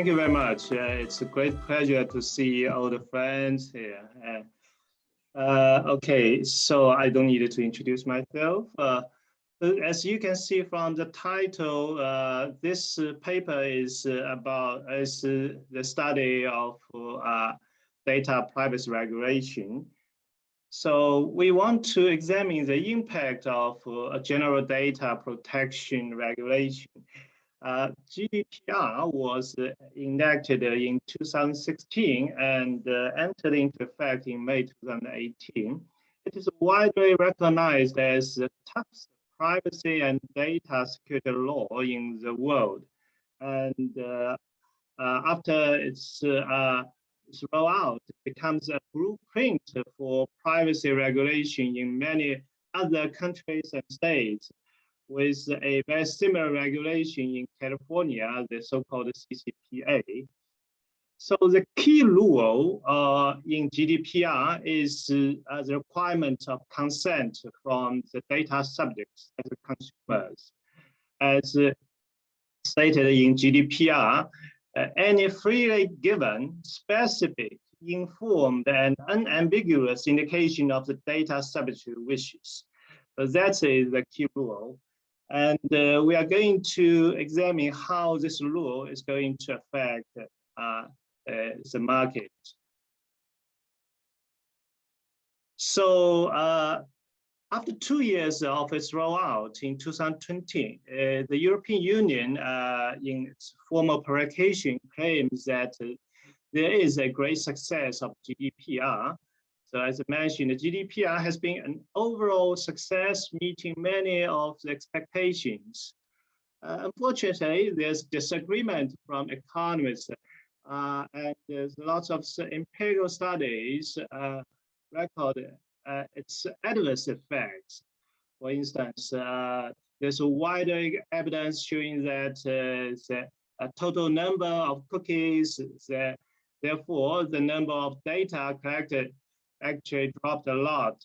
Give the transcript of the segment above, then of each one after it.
thank you very much. Uh, it's a great pleasure to see all the friends here. Uh, okay, so I don't need to introduce myself. Uh, as you can see from the title, uh, this paper is about is the study of uh, data privacy regulation. So we want to examine the impact of uh, general data protection regulation uh, GDPR was uh, enacted in 2016 and uh, entered into effect in May 2018. It is widely recognized as the toughest privacy and data security law in the world. And uh, uh, after its, its rollout, it becomes a blueprint for privacy regulation in many other countries and states with a very similar regulation in California, the so-called CCPA. So the key rule uh, in GDPR is uh, the requirement of consent from the data subjects as consumers. As uh, stated in GDPR, uh, any freely given, specific, informed, and unambiguous indication of the data subject wishes. So that is the key rule. And uh, we are going to examine how this rule is going to affect uh, uh, the market. So uh, after two years of its rollout in 2020, uh, the European Union uh, in its formal publication claims that there is a great success of GDPR so as I mentioned, the GDPR has been an overall success, meeting many of the expectations. Uh, unfortunately, there's disagreement from economists, uh, and there's lots of empirical studies uh, record uh, its adverse effects. For instance, uh, there's a wider evidence showing that uh, the total number of cookies, that therefore the number of data collected actually dropped a lot.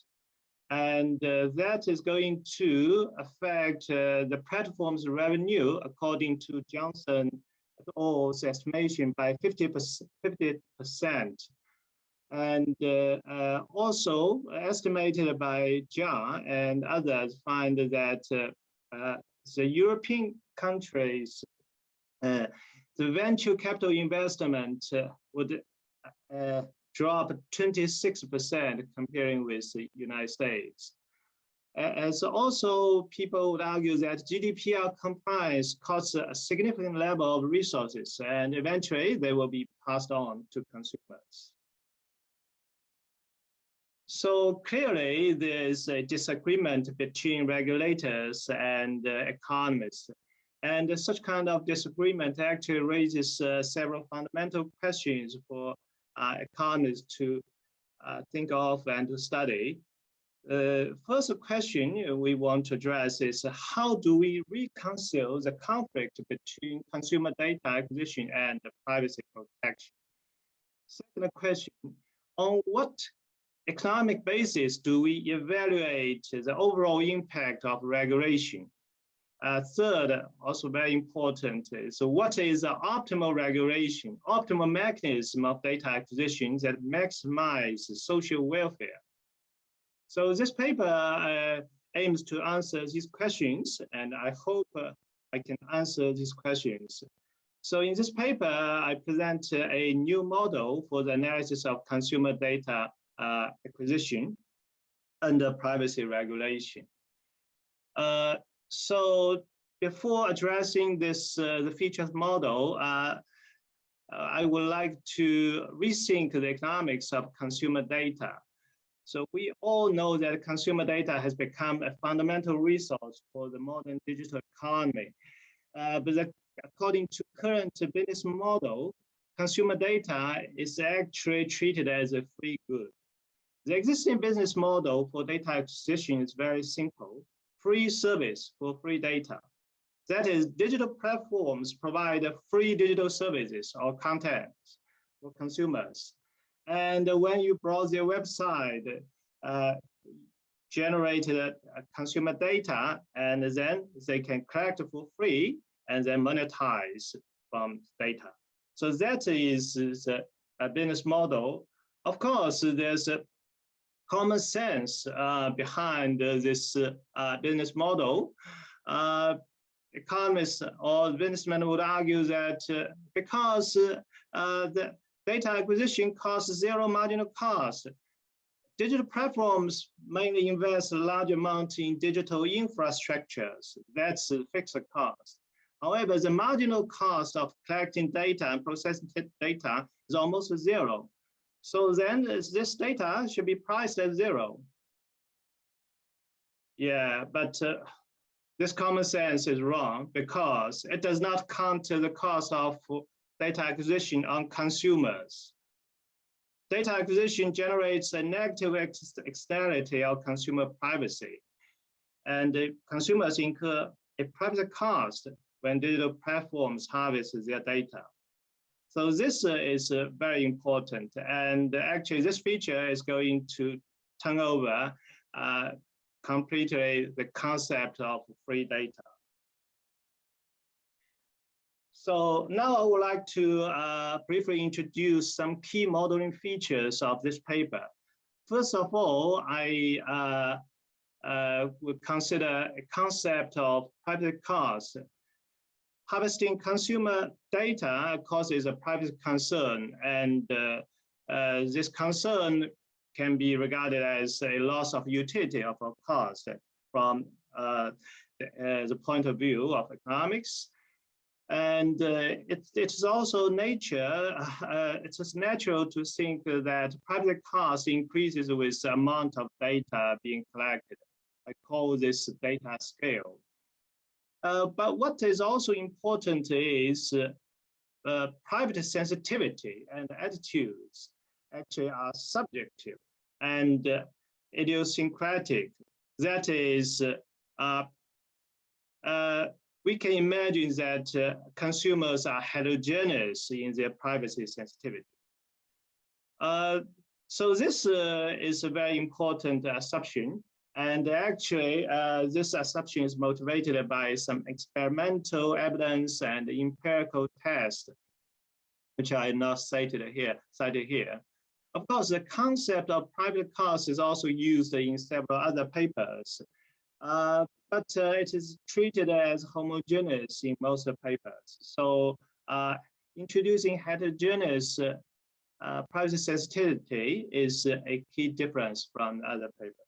And uh, that is going to affect uh, the platform's revenue, according to Johnson et al.'s estimation, by 50%. 50%. And uh, uh, also estimated by John and others find that uh, uh, the European countries, the venture capital investment would dropped 26% comparing with the United States. As also people would argue that GDPR compliance costs a significant level of resources and eventually they will be passed on to consumers. So clearly there is a disagreement between regulators and uh, economists. And such kind of disagreement actually raises uh, several fundamental questions for economists to uh, think of and to study. The first question we want to address is how do we reconcile the conflict between consumer data acquisition and privacy protection? Second question, on what economic basis do we evaluate the overall impact of regulation uh, third, also very important, so what is the optimal regulation, optimal mechanism of data acquisition that maximizes social welfare? So this paper uh, aims to answer these questions, and I hope uh, I can answer these questions. So in this paper, I present a new model for the analysis of consumer data uh, acquisition under privacy regulation. Uh, so before addressing this, uh, the features model, uh, I would like to rethink the economics of consumer data. So we all know that consumer data has become a fundamental resource for the modern digital economy. Uh, but according to current business model, consumer data is actually treated as a free good. The existing business model for data acquisition is very simple free service for free data. That is, digital platforms provide free digital services or content for consumers. And when you browse their website, uh, generated uh, consumer data, and then they can collect for free and then monetize from data. So that is, a, business model. Of course, there's common sense uh, behind this uh, business model. Uh, economists or businessmen would argue that uh, because uh, the data acquisition costs zero marginal cost, digital platforms mainly invest a large amount in digital infrastructures. That's a fixed cost. However, the marginal cost of collecting data and processing data is almost zero. So then this data should be priced at zero. Yeah, but uh, this common sense is wrong because it does not count to the cost of data acquisition on consumers. Data acquisition generates a negative externality of consumer privacy, and consumers incur a privacy cost when digital platforms harvest their data. So this uh, is uh, very important. And actually, this feature is going to turn over uh, completely the concept of free data. So now I would like to uh, briefly introduce some key modeling features of this paper. First of all, I uh, uh, would consider a concept of private cost. Harvesting consumer data causes a private concern, and uh, uh, this concern can be regarded as a loss of utility of a cost from uh, the, the, point of view of economics. And uh, it, it's also nature, uh, it's natural to think that private cost increases with the amount of data being collected. I call this data scale. Uh, but what is also important is uh, private sensitivity and attitudes actually are subjective and uh, idiosyncratic. That is, uh, uh, we can imagine that uh, consumers are heterogeneous in their privacy sensitivity. Uh, so this uh, is a very important assumption. And actually, this assumption is motivated by some experimental evidence and empirical tests, which I not cited here, cited here. Of course, the concept of private cost is also used in several other papers, uh, but uh, it is treated as homogeneous in most papers. So uh, introducing heterogeneous uh, uh, privacy sensitivity is a key difference from other papers.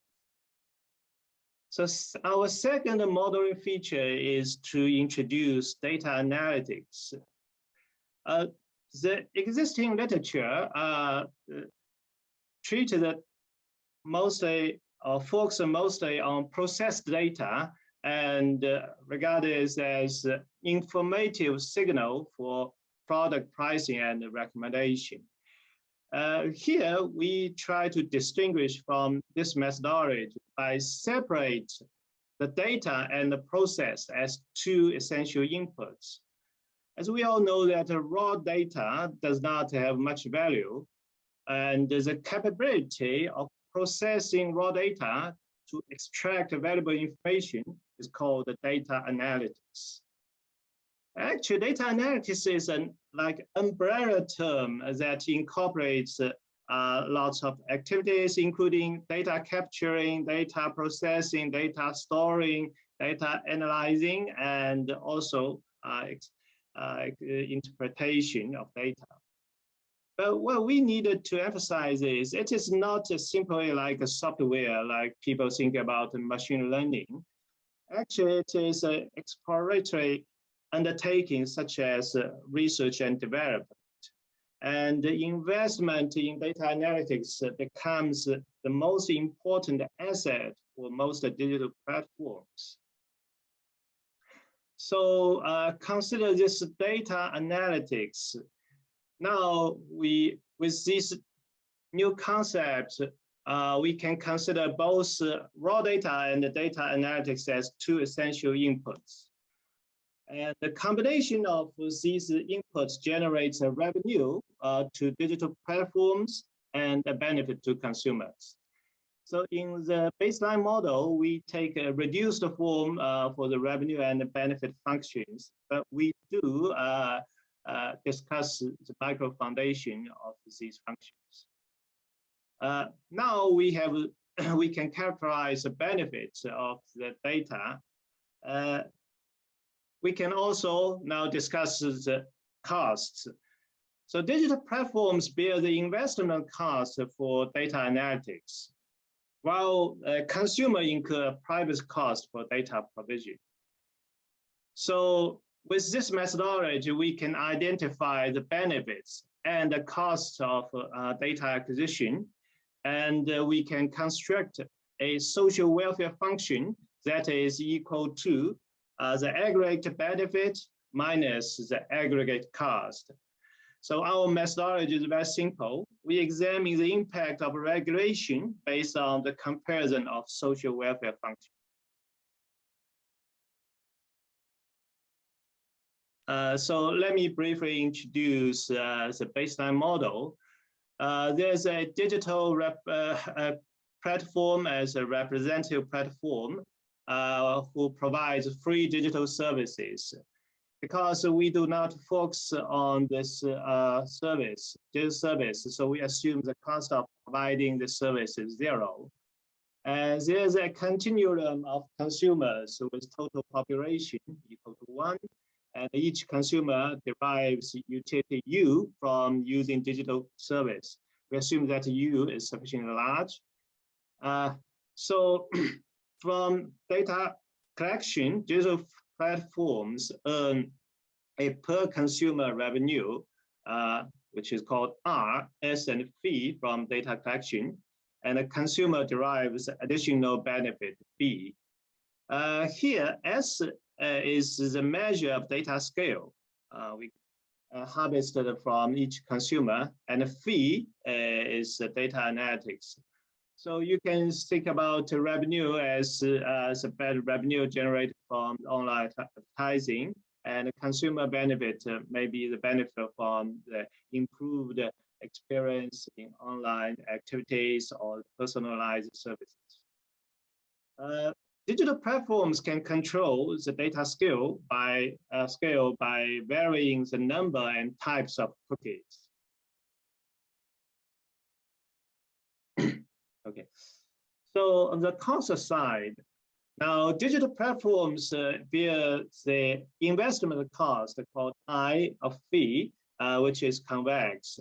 So our second modeling feature is to introduce data analytics. Uh, the existing literature uh, treated mostly or focused mostly on processed data and uh, regarded as informative signal for product pricing and recommendation. Uh, here, we try to distinguish from this methodology by separate the data and the process as two essential inputs. As we all know that raw data does not have much value, and the capability of processing raw data to extract valuable information is called the data analytics. Actually, data analytics is an like umbrella term that incorporates uh, lots of activities, including data capturing, data processing, data storing, data analyzing, and also uh, uh, interpretation of data. But what we needed to emphasize is it is not simply like a software like people think about machine learning. Actually, it is an exploratory undertaking such as research and development. And investment in data analytics becomes the most important asset for most digital platforms. So uh, consider this data analytics now we, with these new concepts, uh, we can consider both uh, raw data and data analytics as two essential inputs. And the combination of these inputs generates a revenue uh, to digital platforms and a benefit to consumers. So in the baseline model, we take a reduced form uh, for the revenue and the benefit functions, but we do uh, uh, discuss the micro foundation of these functions. Uh, now we have we can characterize the benefits of the data. We can also now discuss the costs. So digital platforms bear the investment cost for data analytics, while uh, consumer incur private cost for data provision. So with this methodology, we can identify the benefits and the costs of uh, data acquisition, and uh, we can construct a social welfare function that is equal to uh, the aggregate benefit minus the aggregate cost. So our methodology is very simple. We examine the impact of regulation based on the comparison of social welfare functions. Uh, so let me briefly introduce uh, the baseline model. Uh, there's a digital rep, uh, platform as a representative platform uh, who provides free digital services. Because we do not focus on this uh, service, this service, so we assume the cost of providing the service is zero. And there's a continuum of consumers with total population equal to one, and each consumer derives utility U from using digital service. We assume that U is sufficiently large. Uh, so from data collection, digital platforms earn a per consumer revenue, uh, which is called R, S and phi from data collection, and the consumer derives additional benefit B. Uh, here, S uh, is the measure of data scale. Uh, we uh, harvested from each consumer, and phi is the data analytics. So you can think about revenue as, a better revenue generated from online advertising and consumer benefit uh, maybe the benefit from the improved experience in online activities or personalized services. Uh, Digital platforms can control the data scale by uh, scale by varying the number and types of cookies. Okay, so on the cost side, now digital platforms uh, bear the investment cost called I of phi, uh, which is convex,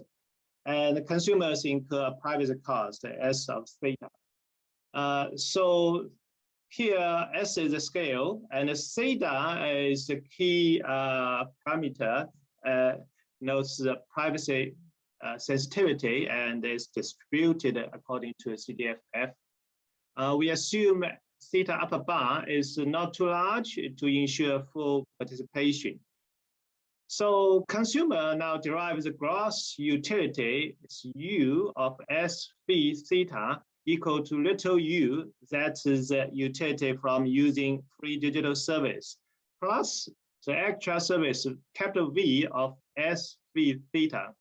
and consumers incur private cost S of theta. Uh, so here, S is the scale, and theta is the key uh, parameter, uh, notes the privacy uh, sensitivity and is distributed according to CDFF. Uh, we assume theta upper bar is not too large to ensure full participation. So consumer now derives the gross utility, U of S phi theta equal to little u, that is the utility from using free digital service, plus the extra service capital V of S V theta.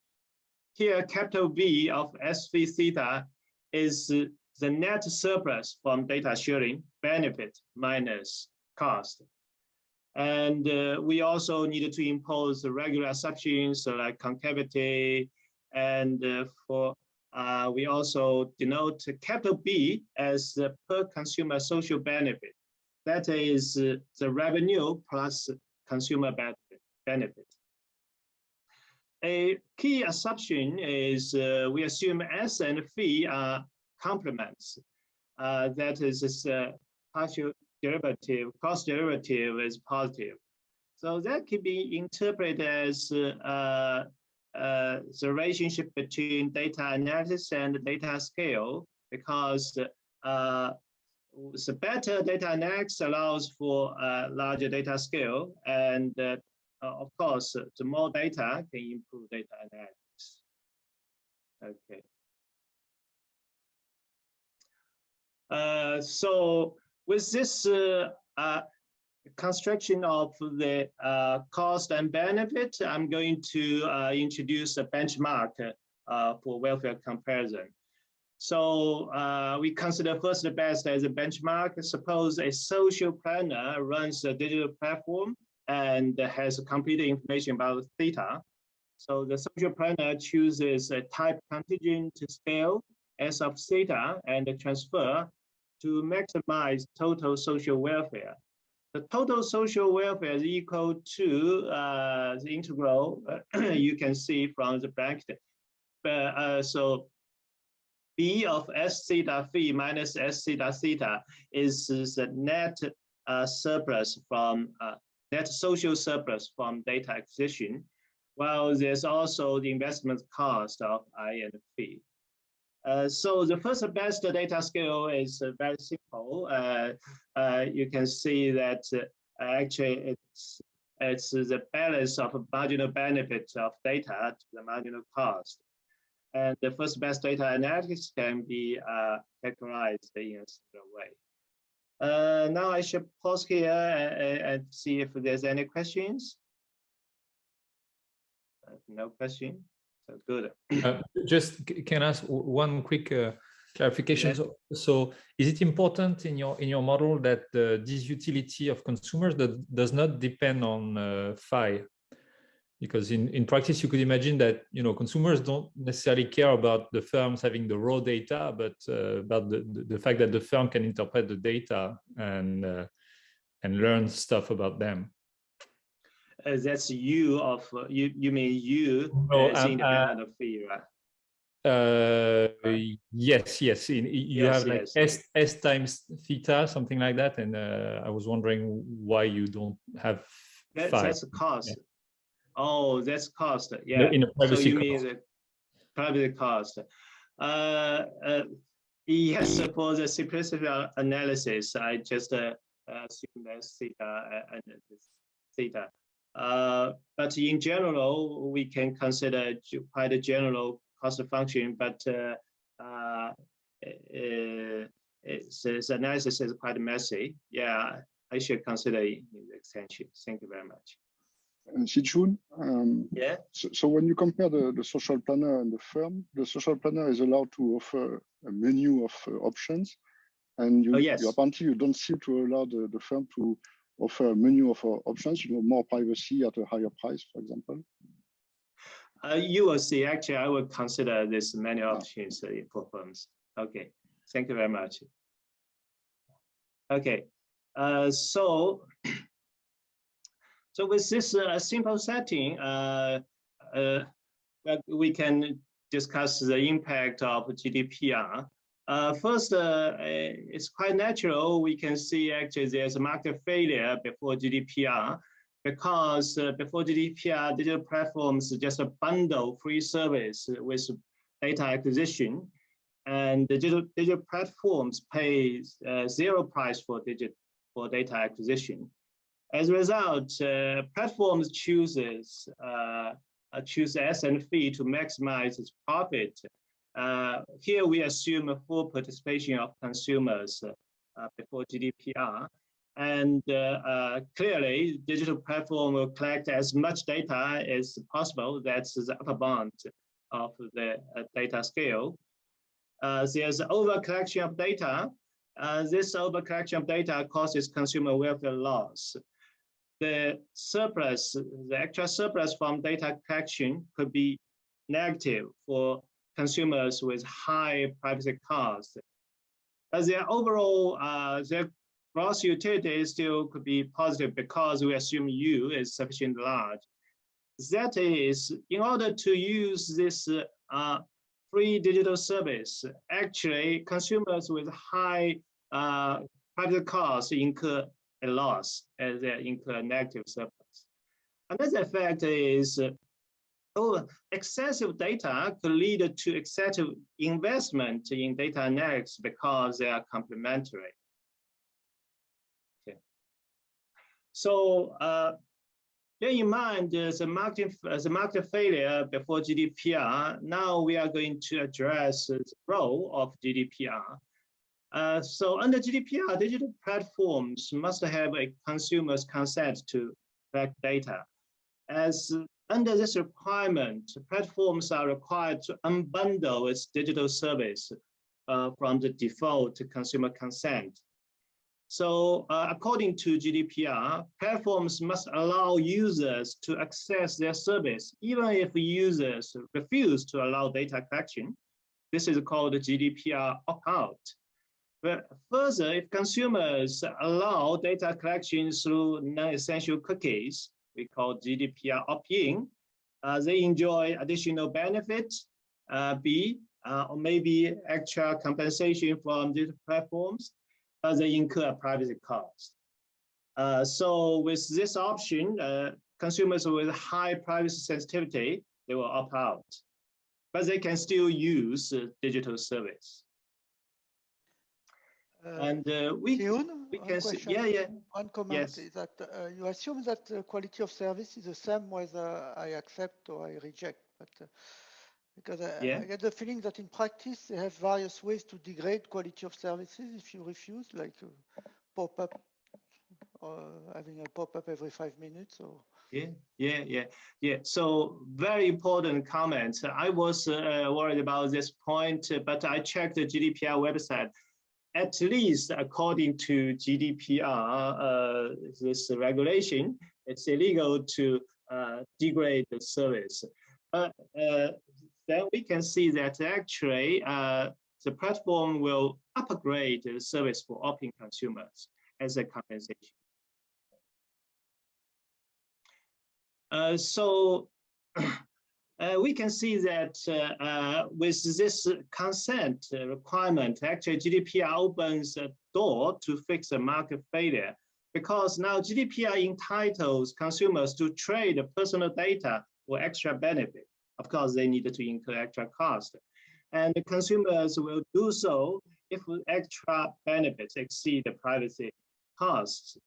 Here, capital V of S V theta is the net surplus from data sharing benefit minus cost. And uh, we also needed to impose the regular assumptions like concavity and uh, for uh, we also denote capital B as the per consumer social benefit. That is uh, the revenue plus consumer benefit. A key assumption is uh, we assume S and phi are complements. Uh, that is this uh, partial derivative, cross derivative is positive. So that can be interpreted as uh, uh, the relationship between data analysis and data scale because uh, the better data analysis allows for a larger data scale and of course the more data can improve data analytics. Okay. Uh, so with this uh, uh, construction of the uh, cost and benefit, I'm going to uh, introduce a benchmark uh, for welfare comparison. So uh, we consider first the best as a benchmark. Suppose a social planner runs a digital platform and has complete information about theta. So the social planner chooses a type contingent to scale S of theta and transfer to maximize total social welfare. The total social welfare is equal to uh, the integral you can see from the bracket. Uh, so B of S theta phi minus S theta theta is the net uh, surplus from uh, net social surplus from data acquisition, while there's also the investment cost of I and P. Uh, so the first best data scale is uh, very simple. Uh, uh you can see that uh, actually it's it's the balance of marginal benefit of data to the marginal cost. And the first best data analytics can be uh, categorized in a similar way. Now I should pause here and, and, see if there's any questions. no question. So good. uh, just can I ask one quick uh, clarification? So, so, is it important in your in your model that uh, this utility of consumers that does not depend on uh, phi? Because in, in practice, you could imagine that you know consumers don't necessarily care about the firms having the raw data, but uh, about the, the, the fact that the firm can interpret the data and uh, and learn stuff about them. Uh, that's you of uh, you you mean you no, as um, independent uh, of right? Uh yes yes. In, you yes, have like yes. s s times theta something like that and uh, i was wondering why you don't have that, that's the cost. Yeah. Oh that's cost yeah in a privacy so you cost. mean the privacy cost uh, uh yes for the simplicity analysis i just uh, assume that's theta and theta uh, but in general, we can consider quite a general cost function, but uh, uh, it's, its analysis is quite messy. Yeah, I should consider in the extension. Thank you very much. Uh, Sichun, um, yeah. So, so, when you compare the, the social planner and the firm, the social planner is allowed to offer a menu of uh, options, and you, oh, yes. you apparently you don't seem to allow the, the firm to offer a menu of options, you know, more privacy at a higher price, for example? Uh, you will see, actually, I will consider this many options uh, for firms. Okay, thank you very much. Okay, uh, so, so with this uh, simple setting, uh, uh, we can discuss the impact of GDPR uh, first, uh, it's quite natural. We can see actually there's a market failure before GDPR because uh, before GDPR, digital platforms just bundle free service with data acquisition. And digital, digital platforms pay uh, zero price for, digit, for data acquisition. As a result, uh, platforms chooses uh, choose S and phi to maximize its profit uh, here we assume a full participation of consumers before GDPR. And uh, uh, clearly, digital platform will collect as much data as possible. That's the upper bound of the uh, data scale. there's over collection of data. this over collection of data causes consumer welfare loss the surplus, the actual surplus from data collection could be negative for consumers with high privacy costs. But their overall, uh, their gross utility still could be positive because we assume U is sufficiently large. That is, in order to use this uh, free digital service, actually consumers with high uh, privacy costs incur a loss as they incur negative surplus. Another effect is Oh, excessive data could lead to excessive investment in data analytics because they are complementary. So uh, bear in mind uh, the market, uh, the market failure before GDPR. Now we are going to address the role of GDPR. Uh, so under GDPR, digital platforms must have a consumer's consent to collect data. As under this requirement, platforms are required to unbundle its digital service uh, from the default consumer consent. So uh, according to GDPR, platforms must allow users to access their service, even if users refuse to allow data collection. This is called GDPR opt-out. But further, if consumers allow data collection through non-essential cookies, we call GDPR opt-in, uh, they enjoy additional benefits, uh, B, uh, or maybe extra compensation from these platforms, but they incur a privacy cost. Uh, so with this option, uh, consumers with high privacy sensitivity, they will opt out, but they can still use uh, digital service. Uh, and uh, we, Leon, we can see, yeah, yeah, One comment Yes. is that uh, you assume that the quality of service is the same whether I accept or I reject, but uh, because I, Yeah. I get the feeling that in practice they have various ways to degrade quality of services if you refuse, like uh, pop-up, or having a pop-up every five minutes, or Yeah, yeah, yeah, yeah. So very important comment. I was uh, worried about this point, uh, but I checked the GDPR website. At least according to GDPR, uh, this regulation, it's illegal to uh, degrade the service. But uh, then we can see that actually uh, the platform will upgrade the service for opt-in consumers as a compensation. Uh, so uh, we can see that uh, uh, with this consent requirement, actually GDPR opens a door to fix a market failure because now GDPR entitles consumers to trade personal data for extra benefit. Of course, they need to incur extra cost. And the consumers will do so if extra benefits exceed the privacy costs.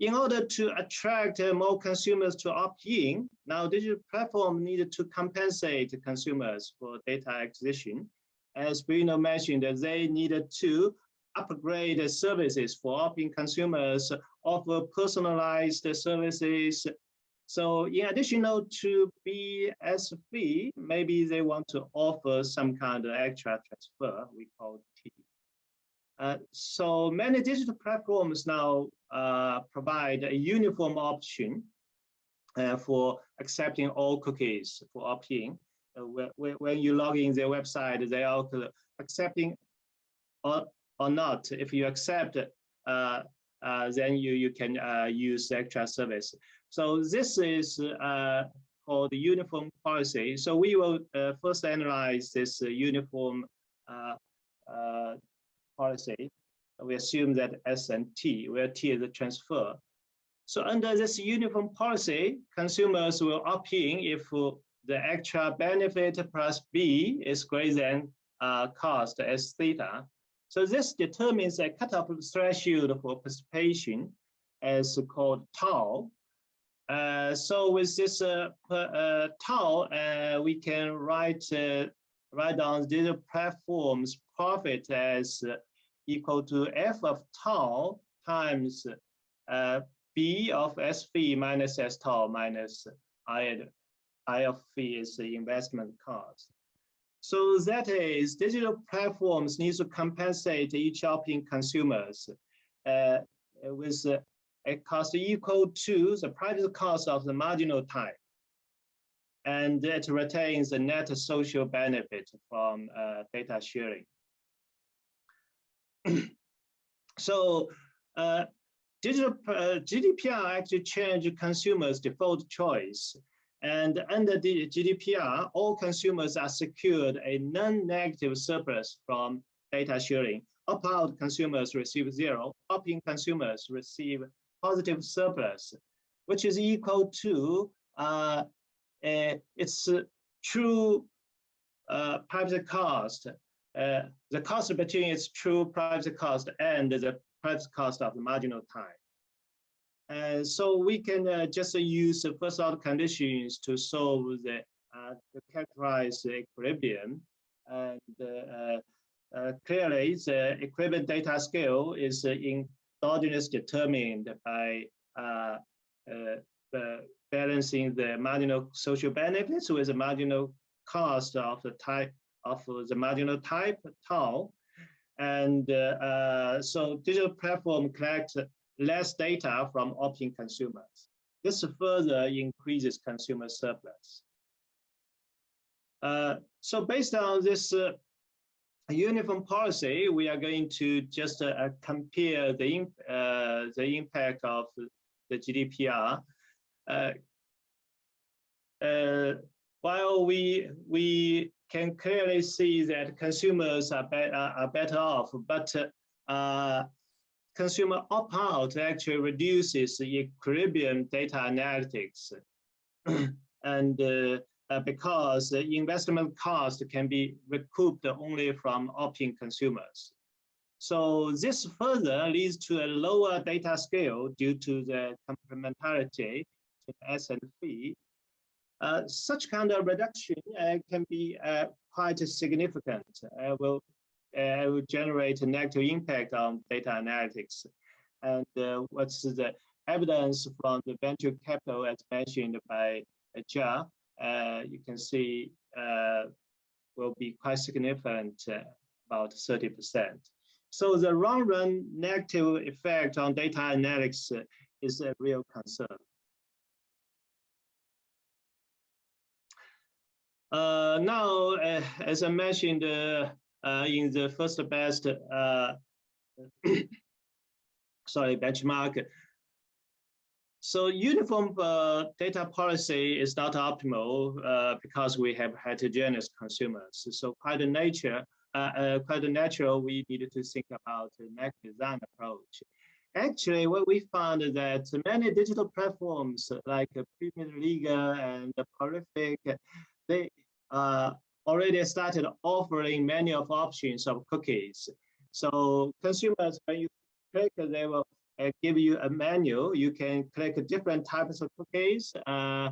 In order to attract uh, more consumers to opt in, now digital platform needed to compensate consumers for data acquisition. As Bruno mentioned, they needed to upgrade services for opt-in consumers, offer personalized services. So in addition to BSV, maybe they want to offer some kind of extra transfer, we call. Uh, so many digital platforms now uh, provide a uniform option uh, for accepting all cookies for opt-in. Uh, when, you log in their website, they are accepting or, or not. If you accept, uh, then you, you can use the extra service. So this is called the uniform policy. So we will first analyze this uniform policy, we assume that S and T, where T is the transfer. So under this uniform policy, consumers will opt in if the extra benefit plus B is greater than uh, cost as theta. So this determines a cutoff threshold for participation as called tau. Uh, so with this uh, uh tau, uh, we can write uh, write down the platform's profit as equal to f of tau times uh, b of sv minus s tau minus i, I of phi is the investment cost. So that is digital platforms need to compensate each opt-in consumers uh, with a cost equal to the private cost of the marginal type. And it retains the net social benefit from uh, data sharing. so uh, digital uh, GDPR actually changed consumers' default choice. And under the GDPR, all consumers are secured a non-negative surplus from data sharing. Opt-out consumers receive zero, opt-in consumers receive positive surplus, which is equal to uh, its true uh, privacy cost uh, the cost between its true privacy cost and the privacy cost of the marginal time. And so we can uh, just use the first order conditions to solve the uh, to characterize the equilibrium. And uh, uh, clearly, the equilibrium data scale is endogenous determined by balancing the marginal social benefits with the marginal cost of the type of the marginal type tau. and uh, uh, so digital platform collect less data from opt-in consumers. This further increases consumer surplus. Uh, so based on this uh, uniform policy, we are going to just uh, compare the, uh, the impact of the GDPR. Uh, uh, while we, we can clearly see that consumers are, be are better off, but consumer opt-out actually reduces the equilibrium data analytics. and uh, uh, because investment cost can be recouped only from opt-in consumers. So this further leads to a lower data scale due to the complementarity to S and phi. Uh, such kind of reduction uh, can be uh, quite significant. Uh, will uh, will generate a negative impact on data analytics. And uh, what's the evidence from the venture capital as mentioned by Jia, you can see will be quite significant, about 30%. So the long run negative effect on data analytics is a real concern. Now, uh, as I mentioned uh, in the first best, sorry, benchmark, so uniform uh, data policy is not optimal uh, because we have heterogeneous consumers. So quite a nature, uh, uh quite a natural, we needed to think about the next design approach. Actually, what we found is that many digital platforms like Premier League and Prolific, they uh, already started offering many of options of cookies. So consumers, when you click, they will uh, give you a menu. You can click different types of cookies. Uh,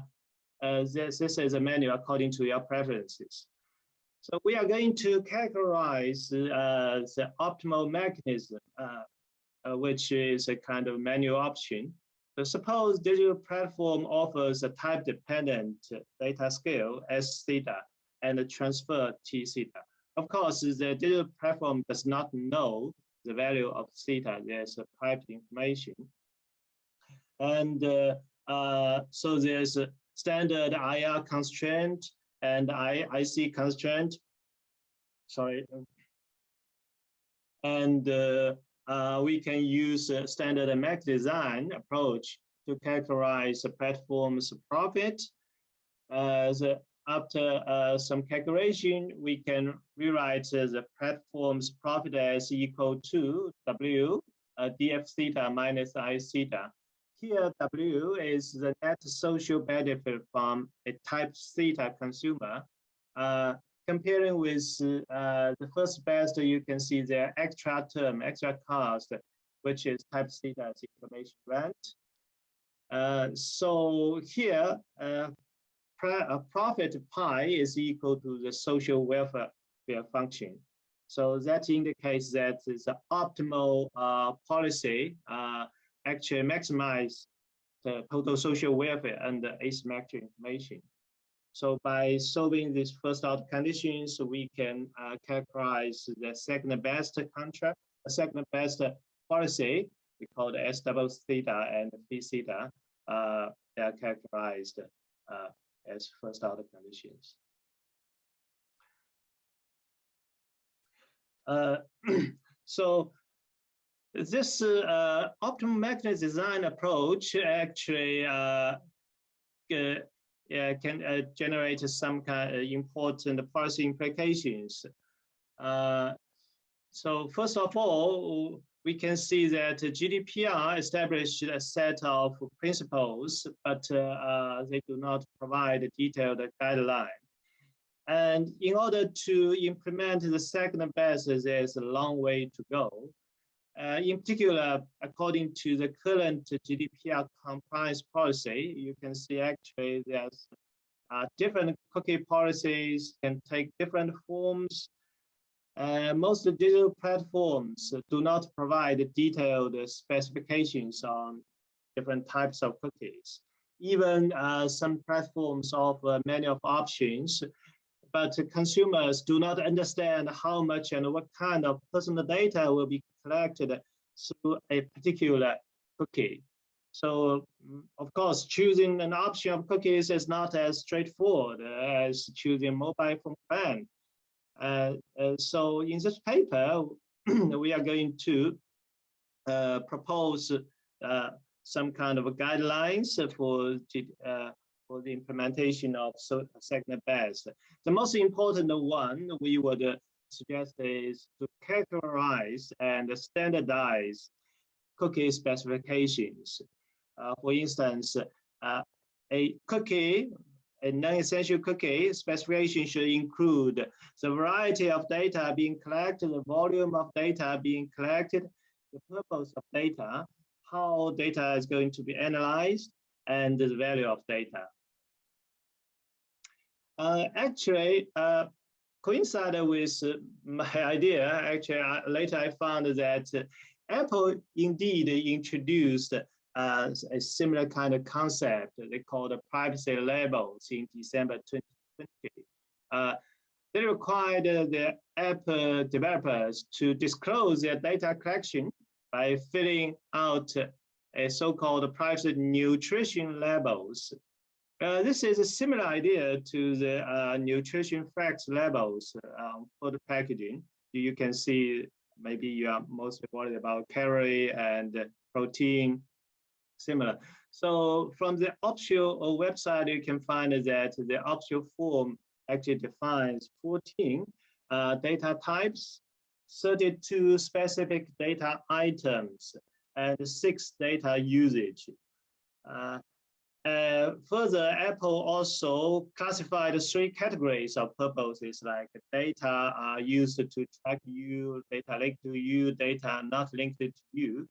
uh, this, this is a menu according to your preferences. So we are going to categorize uh, the optimal mechanism, uh, which is a kind of menu option. Suppose digital platform offers a type-dependent data scale S theta and a transfer T theta. Of course, the digital platform does not know the value of theta, there's a piped information. And uh, uh, so there's a standard IR constraint and IC constraint. Sorry. And uh, uh, we can use a standard MAC design approach to characterize the platform's profit. Uh, after uh, some calculation, we can rewrite uh, the platform's profit as equal to W uh, df theta minus I theta. Here, W is the net social benefit from a type theta consumer. Uh, comparing with uh, the first best, you can see the extra term, extra cost, which is type C as information rent. Uh, so here, uh, a profit pi is equal to the social welfare function. So that indicates that the optimal uh, policy uh, actually maximize the total social welfare and asymmetric information. So by solving these first order conditions, we can uh, characterize the second best contract, the second best policy, we call the S double theta and phi theta. Uh, they are characterized uh, as first order conditions. Uh, so this uh, optimal mechanism design approach actually uh, can uh, generate some kind of important policy implications. Uh, so first of all, we can see that GDPR established a set of principles, but uh, uh, they do not provide a detailed guideline. And in order to implement the second best, there's a long way to go. Uh, in particular, according to the current GDPR compliance policy, you can see actually there's uh, different cookie policies can take different forms uh, most digital platforms do not provide detailed specifications on different types of cookies. Even uh, some platforms offer many of options, but consumers do not understand how much and what kind of personal data will be collected through a particular cookie. So mm, of course, choosing an option of cookies is not as straightforward as choosing mobile phone brand. Uh, uh, so in this paper, we are going to uh, propose uh, some kind of guidelines for uh, for the implementation of second best. The most important one we would suggest is to characterize and standardize cookie specifications. Uh, for instance, uh, a cookie, a non-essential cookie specification should include the variety of data being collected, the volume of data being collected, the purpose of data, how data is going to be analyzed, and the value of data. Uh, actually, uh, coincided with my idea, actually, uh, later I found that Apple indeed introduced uh, a similar kind of concept. They call the privacy labels in December 2020. Uh, they required the app developers to disclose their data collection by filling out a so-called privacy nutrition labels uh, this is a similar idea to the uh, nutrition facts labels um, for the packaging. You can see maybe you are mostly worried about calorie and protein, similar. So from the optional website, you can find that the optional form actually defines 14 uh, data types, 32 specific data items, and six data usage. Uh, uh, further, Apple also classified three categories of purposes like data are used to track you, data linked to you, data not linked to you.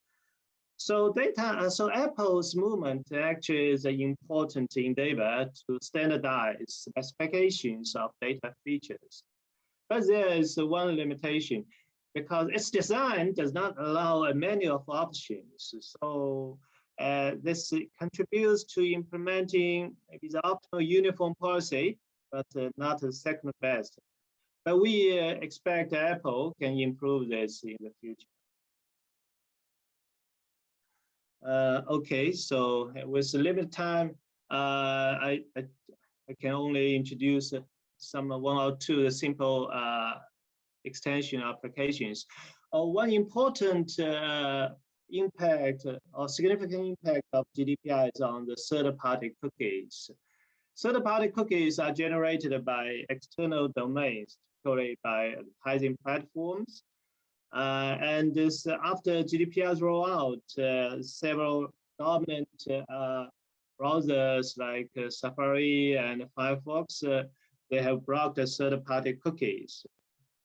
So data, uh, so Apple's movement actually is an important endeavor to standardize specifications of data features. But there is one limitation because its design does not allow a menu of options. So uh, this contributes to implementing maybe the optimal uniform policy, but uh, not the second best. But we uh, expect Apple can improve this in the future. Uh, okay, so with limited time, uh, I, I, I can only introduce some one or two simple extension applications. one important impact or significant impact of GDPR is on the third-party cookies. Third-party cookies are generated by external domains, particularly by advertising platforms. Uh, and this, after GDPR's rollout, uh, several dominant uh, browsers like uh, Safari and Firefox, uh, they have blocked third-party cookies.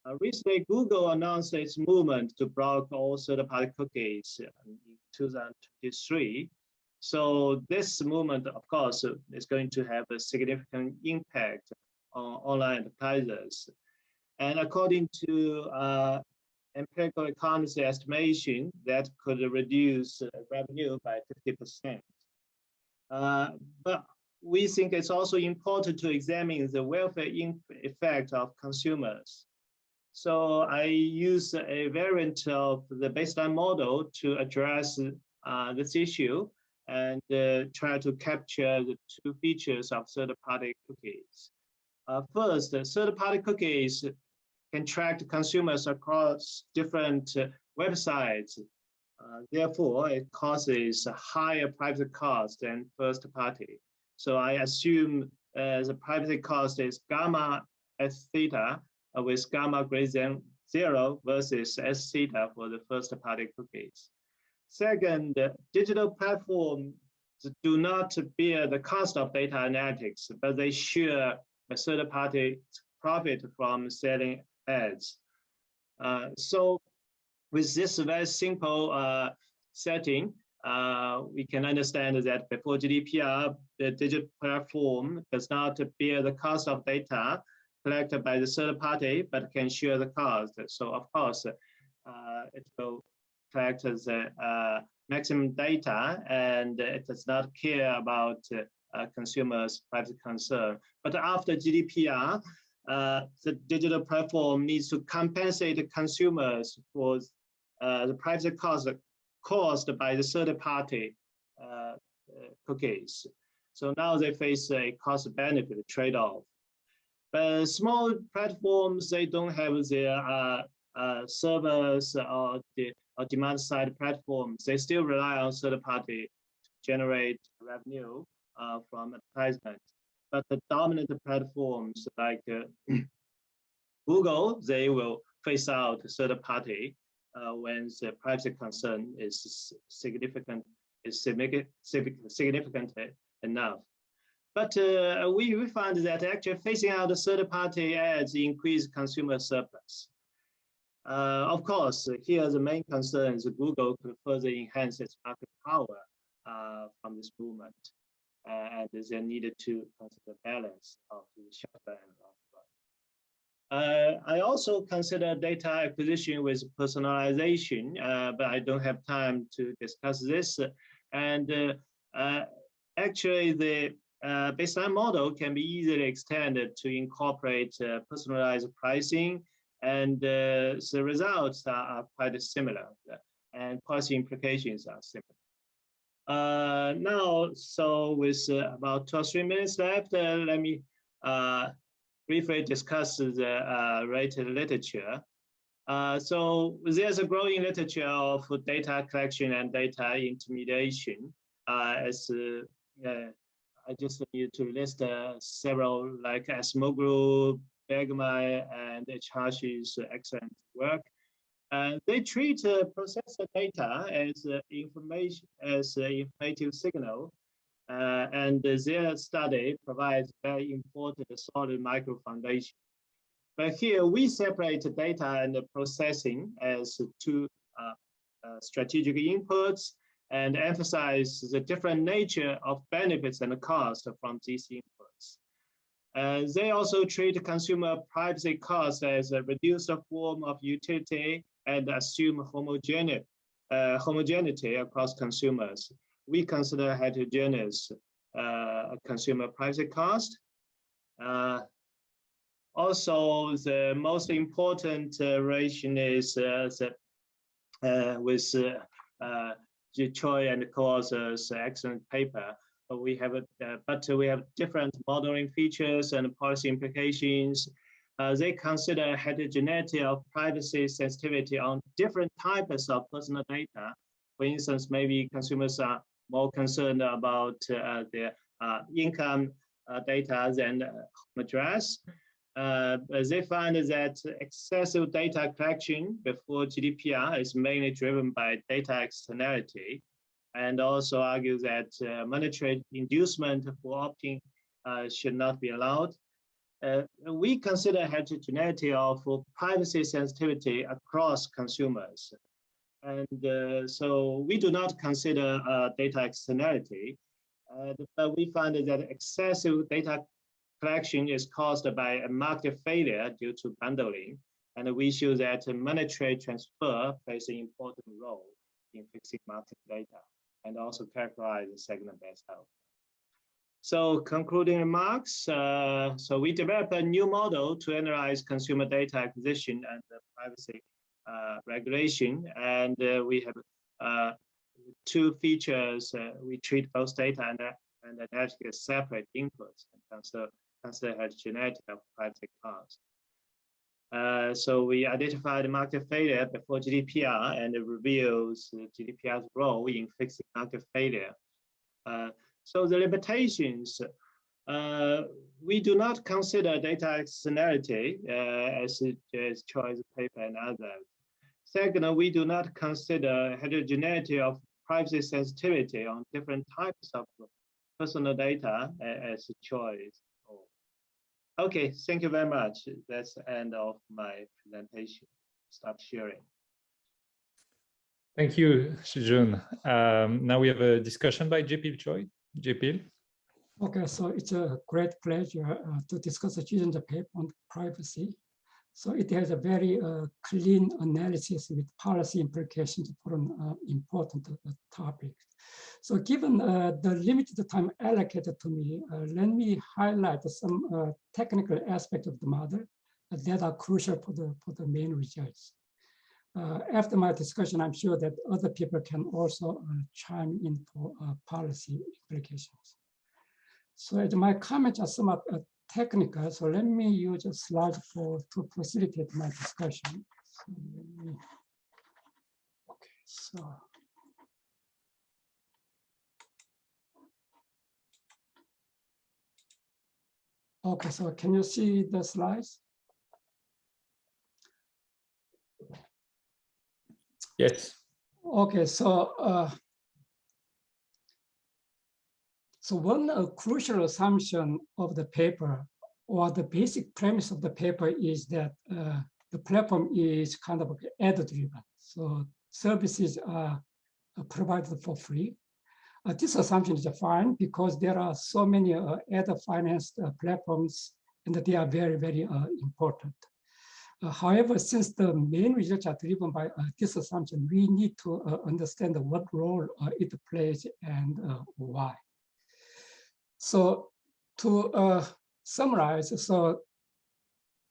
Uh, recently, Google announced its movement to block all third-party cookies in 2023. So this movement, of course, is going to have a significant impact on online advertisers. And according to uh, empirical economists estimation, that could reduce revenue by 50%. Uh, but we think it's also important to examine the welfare effect of consumers. So I use a variant of the baseline model to address uh, this issue and uh, try to capture the two features of third-party cookies. Uh, first, third-party cookies can track consumers across different uh, websites. Uh, therefore, it causes a higher privacy cost than first-party. So I assume uh, the privacy cost is gamma s theta with gamma greater than zero versus S theta for the first party cookies. Second, digital platforms do not bear the cost of data analytics, but they share a third party profit from selling ads. Uh, so with this very simple uh, setting, uh, we can understand that before GDPR, the digital platform does not bear the cost of data, collected by the third party, but can share the cost. So of course, uh, it will collect the uh, maximum data and it does not care about uh, consumers' privacy concern. But after GDPR, uh, the digital platform needs to compensate consumers for uh, the privacy cost caused by the third party uh, cookies. So now they face a cost benefit trade-off. But small platforms, they don't have their uh, uh, servers or the or demand side platforms. They still rely on third party to generate revenue uh, from advertisement. But the dominant platforms like uh, Google, they will phase out third party uh, when the privacy concern is significant, is significant enough. But uh, we, we find that actually phasing out third party ads increase consumer surplus. Uh, of course, here the main concern is Google could further enhance its market power uh, from this movement. Uh, and they needed to consider balance of the short and run. I also consider data acquisition with personalization, uh, but I don't have time to discuss this. And uh, actually, the uh, baseline model can be easily extended to incorporate uh, personalized pricing and uh, the results are, are, quite similar and policy implications are similar. Uh, now, so with uh, about two or three minutes left, uh, let me briefly discuss the related literature. so there's a growing literature of data collection and data intermediation as I just need to list uh, several like Acemoglu, Bergemann, and Ichihashi's excellent work. And they treat uh, processor data as uh, information as an informative signal, uh, and their study provides very important solid micro foundation. But here we separate data and the processing as two uh, uh, strategic inputs and emphasize the different nature of benefits and costs from these inputs. Uh, they also treat consumer privacy costs as a reduced form of utility and assume homogeneity, uh, homogeneity across consumers. We consider heterogeneous uh, consumer privacy cost. Uh, also, the most important uh, relation is uh, with Choi and co-authors excellent paper. We have, a, uh, but we have different modeling features and policy implications. Uh, they consider heterogeneity of privacy sensitivity on different types of personal data. For instance, maybe consumers are more concerned about uh, their uh, income uh, data than address. Uh, they find that excessive data collection before GDPR is mainly driven by data externality, and also argue that uh, monetary inducement for opting uh, should not be allowed. Uh, we consider heterogeneity of privacy sensitivity across consumers. And uh, so we do not consider uh, data externality, but we find that excessive data collection is caused by a market failure due to bundling. And we show that monetary transfer plays an important role in fixing market data and also characterize segment-based health. So concluding remarks, uh, so we developed a new model to analyze consumer data acquisition and privacy uh, regulation. And uh, we have uh, two features. Uh, we treat both data and, and analytics as separate inputs and consider consider heterogeneity of privacy costs. Uh, so we identified market failure before GDPR and it reveals GDPR's role in fixing market failure. Uh, so the limitations, uh, we do not consider data externality uh, as, as Choi's paper and others. Second, we do not consider heterogeneity of privacy sensitivity on different types of personal data as a choice. Okay, thank you very much. That's the end of my presentation. Stop sharing. Thank you, Shijun. Um, now we have a discussion by Jay Pil Choi. Jepil. Okay, so it's a great pleasure uh, to discuss the Shijun's paper on privacy. So it has a very uh, clean analysis with policy implications for an uh, important uh, topic. So given uh, the limited time allocated to me, uh, let me highlight some uh, technical aspects of the model that are crucial for the, for the main results. after my discussion, I'm sure that other people can also chime in for policy implications. So my comments are somewhat technical, so let me use a slide for to facilitate my discussion. So me, okay, so. Okay, so can you see the slides? Yes. Okay, so uh, so one uh, crucial assumption of the paper or the basic premise of the paper is that uh, the platform is kind of ad driven. So services are provided for free. Uh, this assumption is fine because there are so many uh, ad financed uh, platforms and they are very, very uh, important. however, since the main results are driven by this assumption, we need to understand what role it plays and why. So to uh, summarize, so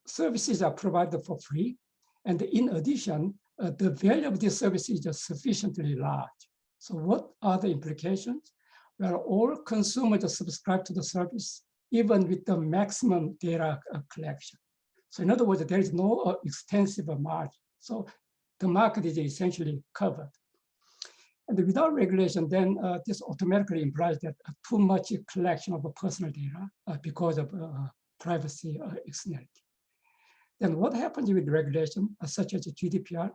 services are provided for free. And in addition, uh, the value of these services is sufficiently large. So what are the implications? Well, all consumers subscribe to the service, even with the maximum data uh, collection. So in other words, there is no uh, extensive margin. So the market is essentially covered. And without regulation, then uh, this automatically implies that uh, too much collection of personal data uh, because of uh, privacy uh, externality. Then what happens with regulation, uh, such as GDPR?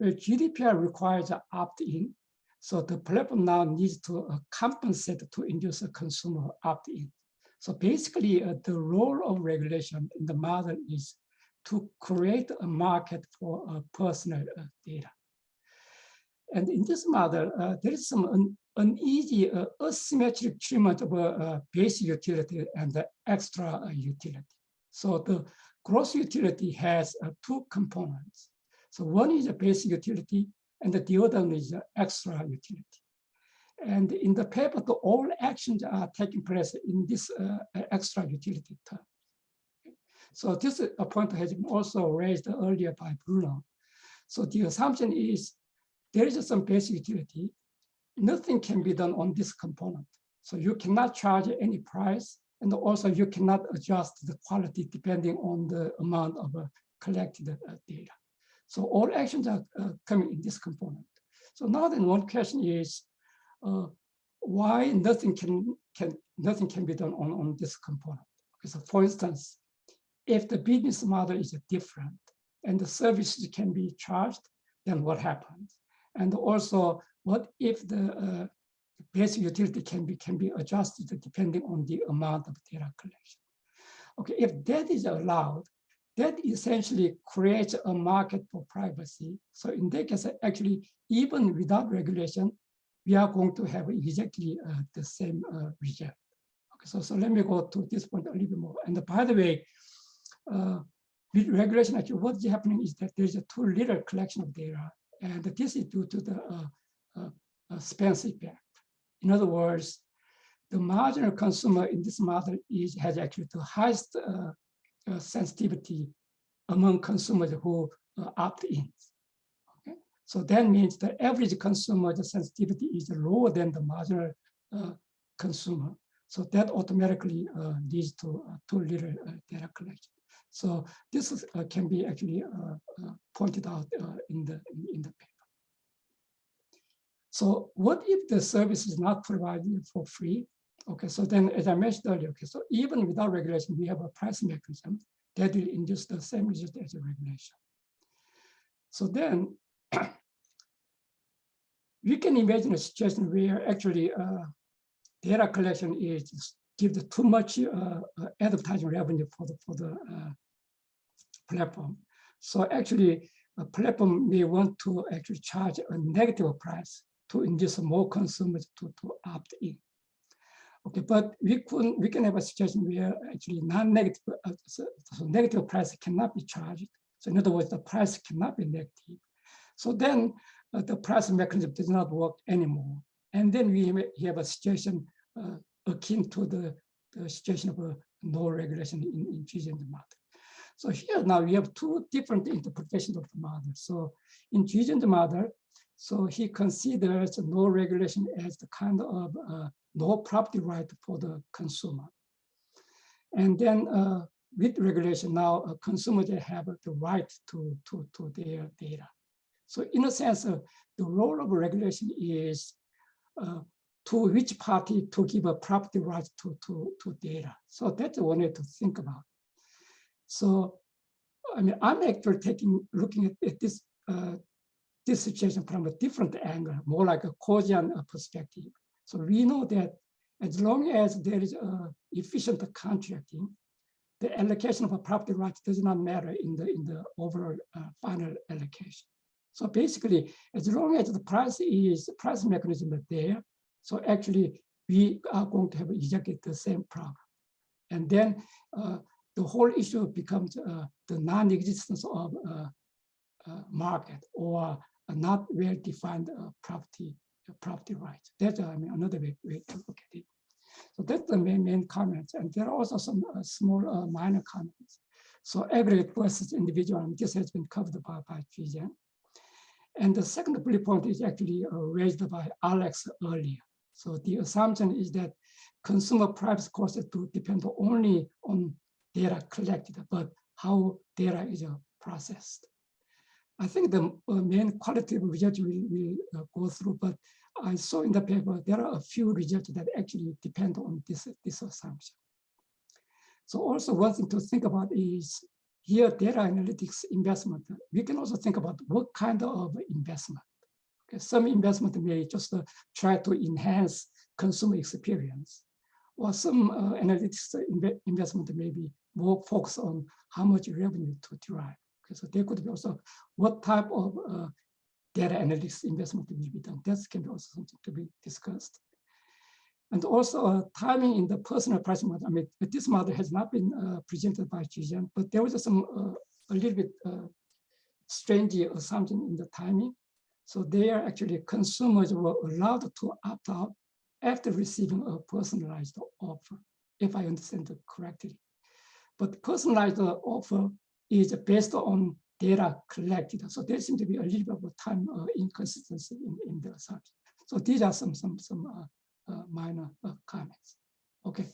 Well, GDPR requires an opt-in. So the platform now needs to compensate to induce a consumer opt-in. So basically, the role of regulation in the model is to create a market for personal data. And in this model, uh, there is some un uneasy uh, asymmetric treatment of uh, basic utility and the extra uh, utility. So the gross utility has uh, two components. So one is a basic utility and the other one is the extra utility. And in the paper, the all actions are taking place in this uh, extra utility term. So this a point has been also raised earlier by Bruno. So the assumption is there is some basic utility. Nothing can be done on this component. So you cannot charge any price. And also you cannot adjust the quality depending on the amount of uh, collected uh, data. So all actions are uh, coming in this component. So now then one question is, uh, why nothing can, can, nothing can be done on, on this component? Okay, so for instance, if the business model is different and the services can be charged, then what happens? And also, what if the uh, basic utility can be can be adjusted depending on the amount of data collection? Okay, if that is allowed, that essentially creates a market for privacy. So in that case, actually, even without regulation, we are going to have exactly uh, the same uh, result. Okay, so, so let me go to this point a little bit more. And by the way, uh, with regulation, actually, what's happening is that there's a too little collection of data and this is due to the uh, uh, uh, Spence effect. In other words, the marginal consumer in this model is has actually the highest uh, uh, sensitivity among consumers who uh, opt in. Okay, so that means the average consumer the sensitivity is lower than the marginal consumer. So that automatically leads to too little data collection. So this is, uh, can be actually uh, uh, pointed out in the in the paper. So what if the service is not provided for free? Okay, so then as I mentioned earlier, okay, so even without regulation, we have a price mechanism that will induce the same result as a regulation. So then we can imagine a situation where actually uh, data collection is give too much uh, advertising revenue for the for the uh, platform. So actually, a platform may want to actually charge a negative price to induce more consumers to, to opt in. Okay, but we can we can have a situation where actually non-negative uh, so, so, negative price cannot be charged, So in other words, the price cannot be negative. So then uh, the price mechanism does not work anymore. And then we have- a situation uh, akin to the, the situation of a no regulation in, in Giesecke model. So here now we have two different interpretations of the model. So in Giesecke model, so he considers no regulation as the kind of uh, no property right for the consumer. And then uh, with regulation now, uh, consumers they have the right to, to, to their data. So in a sense, uh, the role of regulation is uh, to which party to give a property right to, to, to data. So that's one way to think about. So, I mean, I'm actually taking, looking at, at this, uh, this situation from a different angle, more like a Coasian uh, perspective. So we know that as long as there is efficient contracting, the allocation of a property right does not matter in the in the overall uh, final allocation. So basically, as long as the price is price mechanism is there, so actually we are going to have exactly the same problem. And then uh, the whole issue becomes uh, the non-existence of uh, uh, market or a not well-defined property property rights. That's I mean another way, way to look at it. So that's the main main comments, and there are also some uh, small uh, minor comments. So aggregate versus individual, and this has been covered by by Giesecke. And the second bullet point is actually uh, raised by Alex earlier. So the assumption is that consumer privacy costs to depend only on data collected, but how data is uh, processed. I think the uh, main qualitative results we will uh, go through, but I saw in the paper, there are a few results that actually depend on this, this assumption. So also one thing to think about is here data analytics investment. We can also think about what kind of investment. Okay, some investment may just try to enhance consumer experience, or some uh, analytics inve investment may be more focused on how much revenue to derive. Okay, so there could be also what type of uh, data analytics investment will be done. That can be also something to be discussed. And also uh, timing in the personal pricing model. I mean, this model has not been uh, presented by Giesecke, but there was some uh, a little bit uh, strange assumption in the timing. So there actually consumers were allowed to opt out after receiving a personalized offer, if I understand it correctly. But personalized offer is based on data collected. So there seems to be a little bit of time uh, inconsistency in, in the assumption. So these are some some some uh, uh, minor uh, comments. Okay.